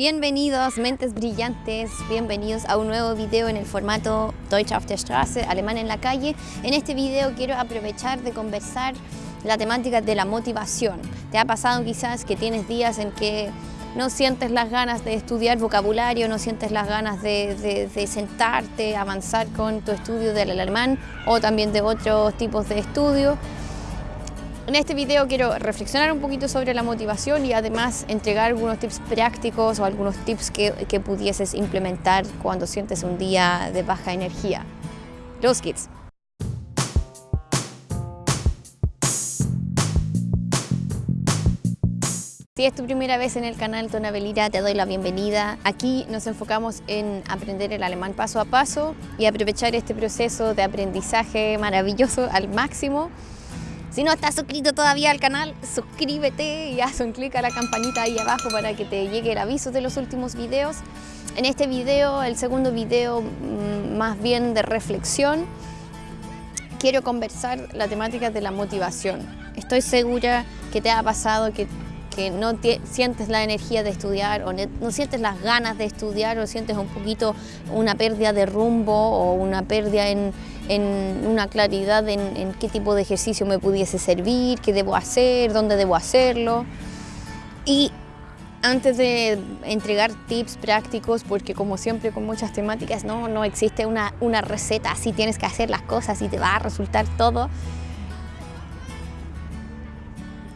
Bienvenidos, mentes brillantes, bienvenidos a un nuevo video en el formato Deutsch auf der Straße, alemán en la calle. En este video quiero aprovechar de conversar la temática de la motivación. ¿Te ha pasado quizás que tienes días en que no sientes las ganas de estudiar vocabulario, no sientes las ganas de, de, sentarte, avanzar con tu estudio del alemán o también de otros tipos de estudio. En este video quiero reflexionar un poquito sobre la motivación y además entregar algunos tips prácticos o algunos tips que, que pudieses implementar cuando sientes un día de baja energía. Los geht's! Si es tu primera vez en el canal Tonabelira, te doy la bienvenida. Aquí nos enfocamos en aprender el alemán paso a paso y aprovechar este proceso de aprendizaje maravilloso al máximo. Si no estás suscrito todavía al canal, suscríbete y haz un clic a la campanita ahí abajo para que te llegue el aviso de los últimos videos. En este video, el segundo video mm, más bien de reflexión, quiero conversar la temática de la motivación. Estoy segura que te ha pasado que que no sientes la energía de estudiar o no sientes las ganas de estudiar o sientes un poquito una pérdida de rumbo o una pérdida en, una claridad en, en, qué tipo de ejercicio me pudiese servir, qué debo hacer, dónde debo hacerlo. Y antes de entregar tips prácticos, porque como siempre con muchas temáticas no, no existe una, una receta, así tienes que hacer las cosas y te va a resultar todo,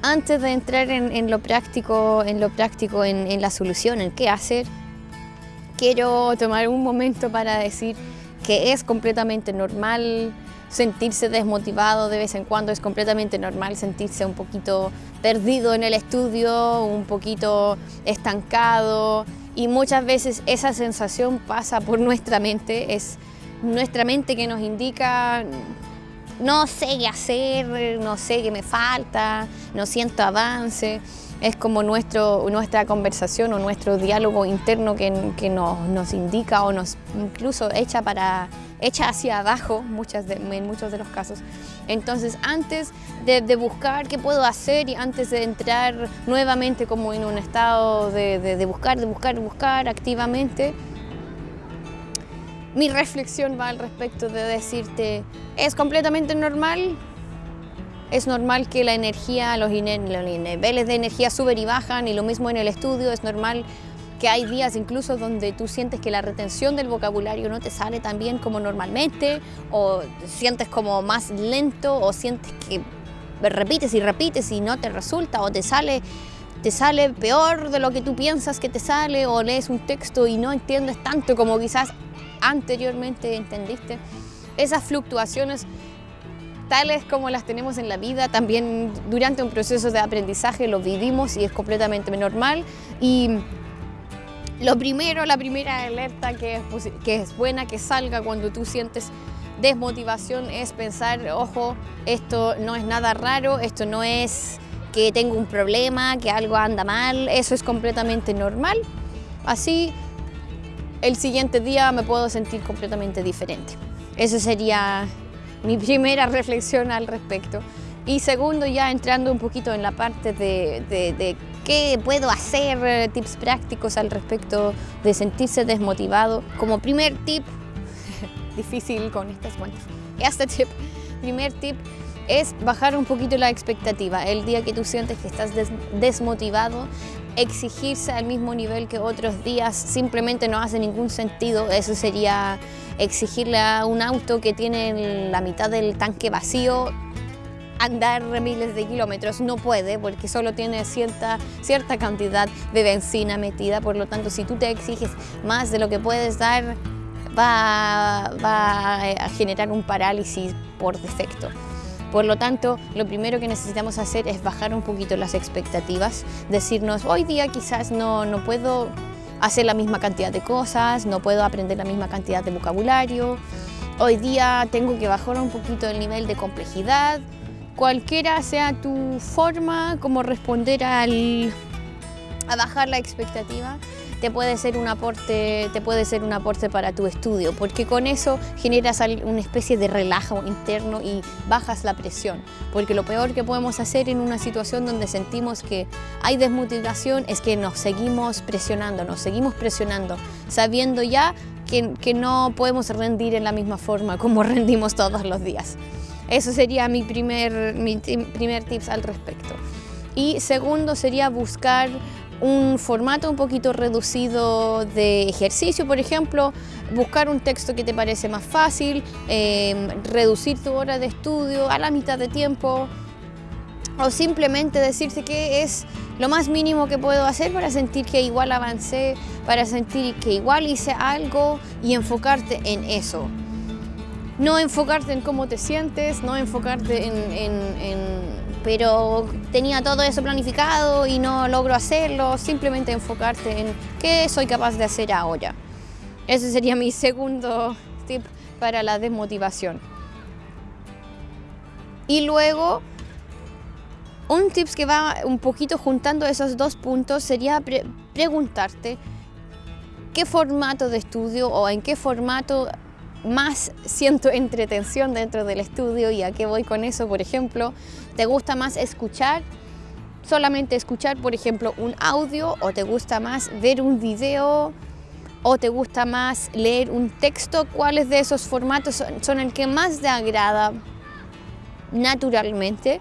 antes de entrar en, lo práctico, en, lo práctico en, la solución, en qué hacer, quiero tomar un momento para decir que es completamente normal sentirse desmotivado de vez en cuando, es completamente normal sentirse un poquito perdido en el estudio, un poquito estancado y muchas veces esa sensación pasa por nuestra mente, es nuestra mente que nos indica no sé qué hacer, no sé qué me falta, no siento avance. Es como nuestro, nuestra conversación o nuestro diálogo interno que, nos, indica o nos incluso echa, para, echa hacia abajo muchas en muchos de los casos. Entonces, antes de, buscar qué puedo hacer y antes de entrar nuevamente como en un estado de, de buscar, de buscar, de buscar activamente, mi reflexión va al respecto de decirte, es completamente normal, es normal que la energía, los, niveles de energía suben y bajan y lo mismo en el estudio, es normal que hay días incluso donde tú sientes que la retención del vocabulario no te sale tan bien como normalmente o sientes como más lento o sientes que repites y repites y no te resulta o te sale te sale peor de lo que tú piensas que te sale o lees un texto y no entiendes tanto como quizás anteriormente entendiste. Esas fluctuaciones tales como las tenemos en la vida, también durante un proceso de aprendizaje lo vivimos y es completamente normal. Y lo primero, la primera alerta que es, que es buena que salga cuando tú sientes desmotivación es pensar, ojo, esto no es nada raro, esto no es que tengo un problema, que algo anda mal, eso es completamente normal. Así el siguiente día me puedo sentir completamente diferente. Esa sería mi primera reflexión al respecto. Y segundo, ya entrando un poquito en la parte de, qué puedo hacer, eh, tips prácticos al respecto de sentirse desmotivado. Como primer tip, difícil con estas cuentas, este tip, primer tip es bajar un poquito la expectativa. El día que tú sientes que estás desmotivado, exigirse al mismo nivel que otros días simplemente no hace ningún sentido. Eso sería exigirle a un auto que tiene la mitad del tanque vacío andar miles de kilómetros. No puede porque solo tiene cierta, cierta cantidad de benzina metida. Por lo tanto, si tú te exiges más de lo que puedes dar, va, va a generar un parálisis por defecto. Por lo tanto, lo primero que necesitamos hacer es bajar un poquito las expectativas, decirnos, hoy día quizás no, no puedo hacer la misma cantidad de cosas, no puedo aprender la misma cantidad de vocabulario, hoy día tengo que bajar un poquito el nivel de complejidad, cualquiera sea tu forma como responder al, a bajar la expectativa, te puede ser un aporte, te puede ser un aporte para tu estudio, porque con eso generas una especie de relajo interno y bajas la presión, porque lo peor que podemos hacer en una situación donde sentimos que hay desmotivación es que nos seguimos presionando, nos seguimos presionando, sabiendo ya que, que no podemos rendir en la misma forma como rendimos todos los días. Eso sería mi primer, mi primer tips al respecto. Y segundo sería buscar un formato un poquito reducido de ejercicio, por ejemplo, buscar un texto que te parece más fácil, em, reducir tu hora de estudio a la mitad de tiempo o simplemente decirte que es lo más mínimo que puedo hacer para sentir que igual avancé, para sentir que igual hice algo y enfocarte en eso. No enfocarte en cómo te sientes, no enfocarte en pero tenía todo eso planificado y no logro hacerlo, simplemente enfocarte en qué soy capaz de hacer ahora. Ese sería mi segundo tip para la desmotivación. Y luego, un tip que va un poquito juntando esos dos puntos sería preguntarte qué formato de estudio o en qué formato más siento entretención dentro del estudio y a qué voy con eso, por ejemplo, ¿te gusta más escuchar? Solamente escuchar, por ejemplo, un audio o te gusta más ver un video o te gusta más leer un texto, ¿cuáles de esos formatos son, el que más te agrada naturalmente?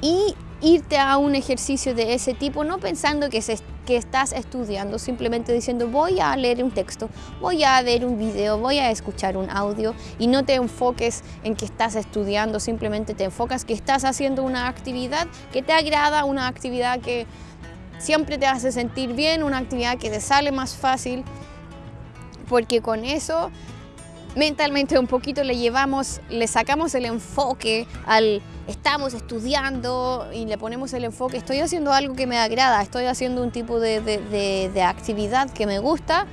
Y irte a un ejercicio de ese tipo, no pensando que, que estás estudiando, simplemente diciendo voy a leer un texto, voy a ver un video, voy a escuchar un audio y no te enfoques en que estás estudiando, simplemente te enfocas que estás haciendo una actividad que te agrada, una actividad que siempre te hace sentir bien, una actividad que te sale más fácil, porque con eso mentalmente un poquito le llevamos, le sacamos el enfoque al estamos estudiando y le ponemos el enfoque, estoy haciendo algo que me agrada, estoy haciendo un tipo de, actividad que me gusta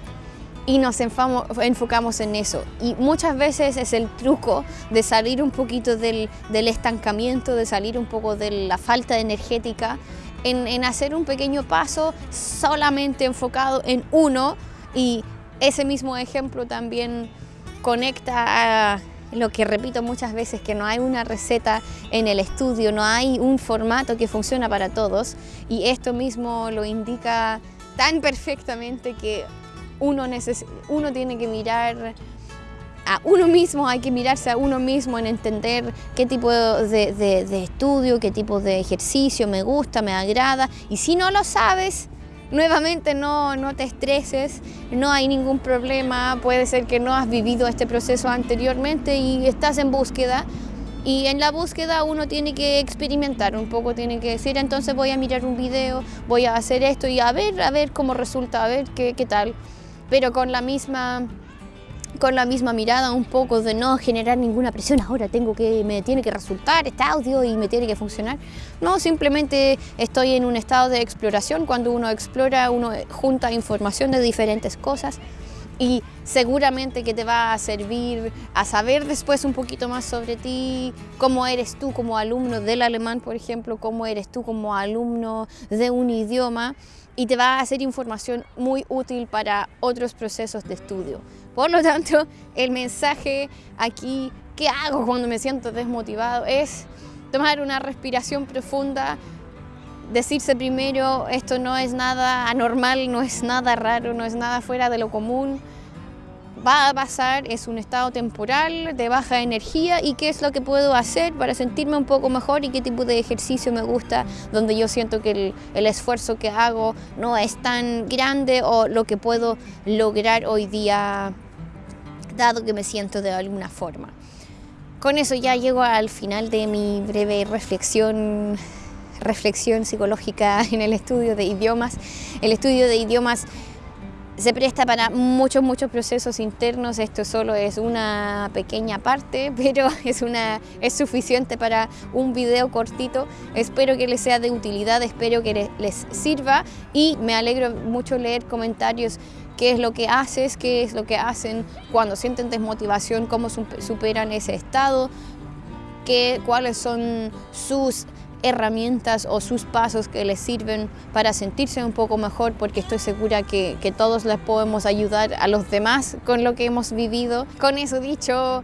y nos enfocamos en eso. Y muchas veces es el truco de salir un poquito del, estancamiento, de salir un poco de la falta energética, en, en hacer un pequeño paso solamente enfocado en uno y ese mismo ejemplo también conecta a lo que repito muchas veces, que no hay una receta en el estudio, no hay un formato que funciona para todos. Y esto mismo lo indica tan perfectamente que uno, uno tiene que mirar a uno mismo, hay que mirarse a uno mismo en entender qué tipo de, de estudio, qué tipo de ejercicio me gusta, me agrada. Y si no lo sabes, Nuevamente no, no te estreses, no hay ningún problema, puede ser que no has vivido este proceso anteriormente y estás en búsqueda y en la búsqueda uno tiene que experimentar un poco, tiene que decir, entonces voy a mirar un video, voy a hacer esto y a ver, a ver cómo resulta, a ver qué, qué tal. Pero con la misma con la misma mirada un poco de no generar ninguna presión, ahora tengo que, me tiene que resultar este audio y me tiene que funcionar. No, simplemente estoy en un estado de exploración, cuando uno explora, uno junta información de diferentes cosas y seguramente que te va a servir a saber después un poquito más sobre ti, cómo eres tú como alumno del alemán, por ejemplo, cómo eres tú como alumno de un idioma y te va a hacer información muy útil para otros procesos de estudio. Por lo tanto, el mensaje aquí, ¿qué hago cuando me siento desmotivado? Es tomar una respiración profunda, decirse primero, esto no es nada anormal, no es nada raro, no es nada fuera de lo común, va a pasar, es un estado temporal de baja energía y qué es lo que puedo hacer para sentirme un poco mejor y qué tipo de ejercicio me gusta, donde yo siento que el, el esfuerzo que hago no es tan grande o lo que puedo lograr hoy día dado que me siento de alguna forma. Con eso ya llego al final de mi breve reflexión, reflexión psicológica en el estudio de idiomas. El estudio de idiomas se presta para muchos, muchos procesos internos, esto solo es una pequeña parte, pero es, una, es suficiente para un video cortito. Espero que les sea de utilidad, espero que les sirva y me alegro mucho leer comentarios qué es lo que haces, qué es lo que hacen cuando sienten desmotivación, cómo superan ese estado, qué, cuáles son sus herramientas o sus pasos que les sirven para sentirse un poco mejor, porque estoy segura que, que todos les podemos ayudar a los demás con lo que hemos vivido. Con eso dicho,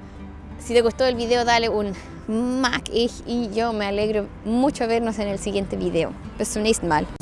si te gustó el video, dale un Mac y yo me alegro mucho vernos en el siguiente video. Bis zum Mal.